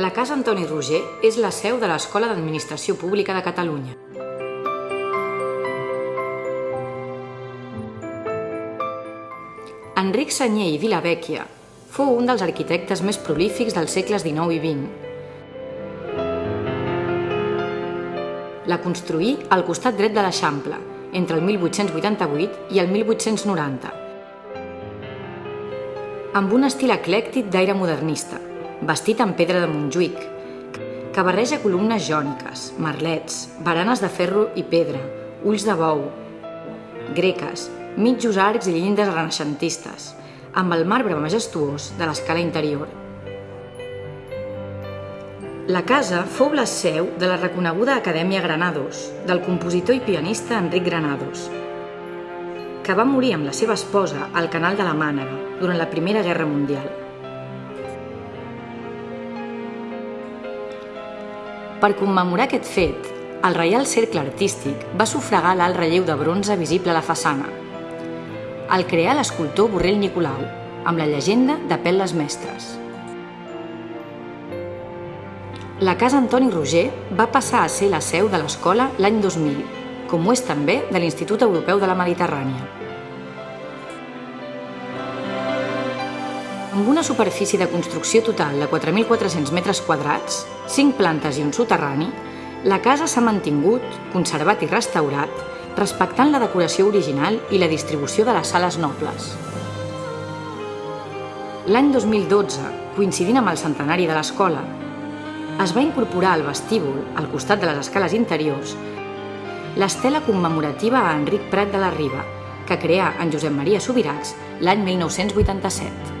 La Casa Antoni Roger és la seu de l'Escola d'Administració Pública de Catalunya. Enric Senyer i Vilavecchia fou un dels arquitectes més prolífics dels segles XIX i XX. La construí al costat dret de l'Eixample, entre el 1888 i el 1890, amb un estil eclèctic d'aire modernista, vestit en pedra de Montjuïc, que barreja columnes jòniques, merlets, baranes de ferro i pedra, ulls de bou, greques, mitjos arcs i llindes renaixentistes, amb el marbre majestuós de l'escala interior. La casa fou la seu de la reconeguda Acadèmia Granados, del compositor i pianista Enric Granados, que va morir amb la seva esposa al Canal de la Mànega durant la Primera Guerra Mundial. Per commemorar aquest fet, el Reial Cercle Artístic va sufragar l'alt relleu de bronze visible a la façana. El creà l'escultor Borrell Nicolau, amb la llegenda de Pelles Mestres. La Casa Antoni Roger va passar a ser la seu de l'escola l'any 2000, com ho és també de l'Institut Europeu de la Mediterrània. Amb una superfície de construcció total de 4.400 metres quadrats, 5 plantes i un soterrani, la casa s'ha mantingut, conservat i restaurat, respectant la decoració original i la distribució de les sales nobles. L'any 2012, coincidint amb el centenari de l'escola, es va incorporar al vestíbul, al costat de les escales interiors, l'estela commemorativa a Enric Prat de la Riba, que creà en Josep Maria Subirats l'any 1987.